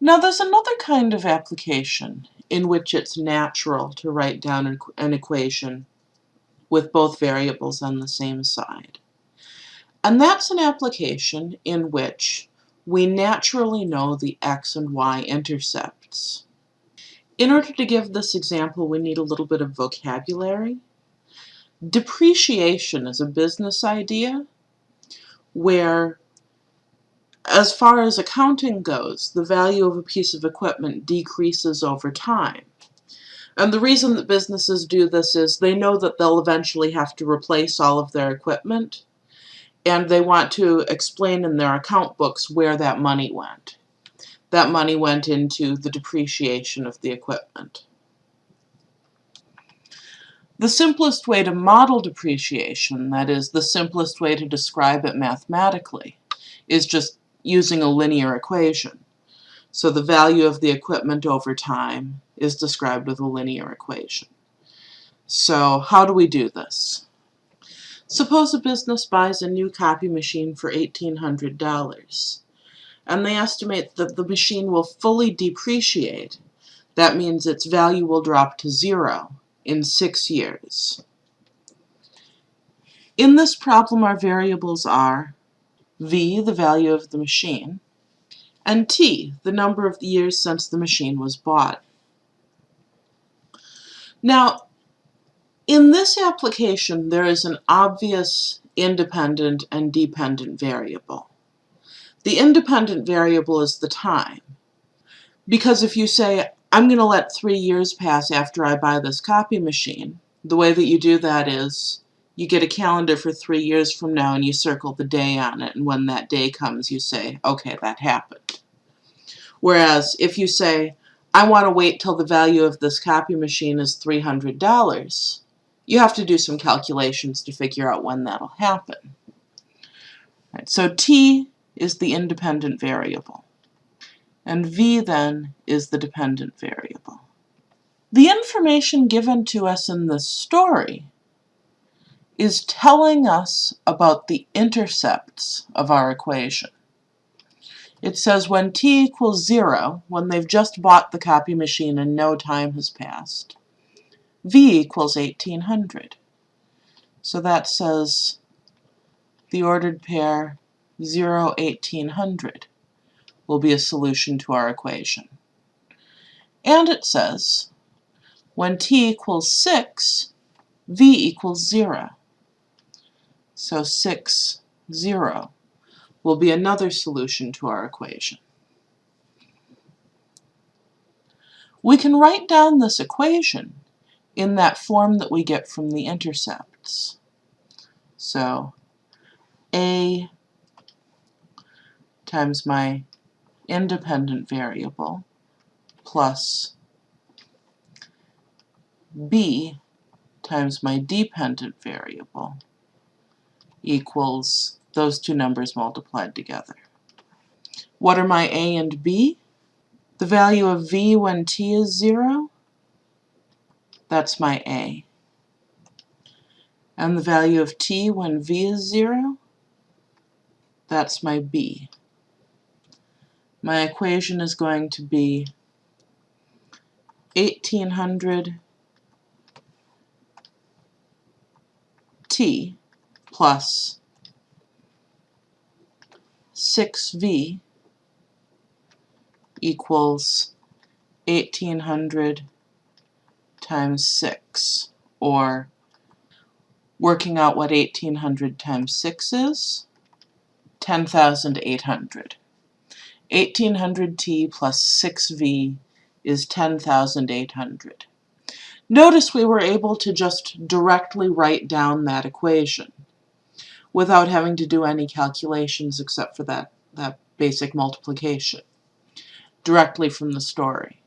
Now there's another kind of application in which it's natural to write down an equation with both variables on the same side. And that's an application in which we naturally know the x and y intercepts. In order to give this example, we need a little bit of vocabulary. Depreciation is a business idea where, as far as accounting goes, the value of a piece of equipment decreases over time. And the reason that businesses do this is they know that they'll eventually have to replace all of their equipment, and they want to explain in their account books where that money went. That money went into the depreciation of the equipment. The simplest way to model depreciation, that is, the simplest way to describe it mathematically, is just using a linear equation. So the value of the equipment over time is described with a linear equation. So how do we do this? Suppose a business buys a new copy machine for $1,800 and they estimate that the machine will fully depreciate. That means its value will drop to zero in six years. In this problem our variables are v, the value of the machine, and t, the number of the years since the machine was bought. Now, in this application, there is an obvious independent and dependent variable. The independent variable is the time. Because if you say, I'm going to let three years pass after I buy this copy machine, the way that you do that is you get a calendar for three years from now and you circle the day on it, and when that day comes, you say, okay, that happened. Whereas if you say, I want to wait till the value of this copy machine is $300, you have to do some calculations to figure out when that'll happen. Right, so t is the independent variable, and v then is the dependent variable. The information given to us in this story is telling us about the intercepts of our equation. It says when t equals 0, when they've just bought the copy machine and no time has passed, V equals 1800. So that says the ordered pair 0, 1800 will be a solution to our equation. And it says when t equals 6, v equals 0. So 6, 0 will be another solution to our equation. We can write down this equation in that form that we get from the intercepts. So A times my independent variable plus B times my dependent variable equals those two numbers multiplied together. What are my A and B? The value of V when t is 0 that's my A. And the value of t when v is 0, that's my B. My equation is going to be 1800 t plus 6v equals 1800 times 6, or working out what 1800 times 6 is, 10,800. 1800t plus 6v is 10,800. Notice we were able to just directly write down that equation without having to do any calculations except for that, that basic multiplication directly from the story.